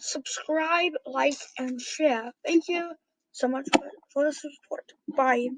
subscribe, like, and share. Thank you so much for, the support. Bye.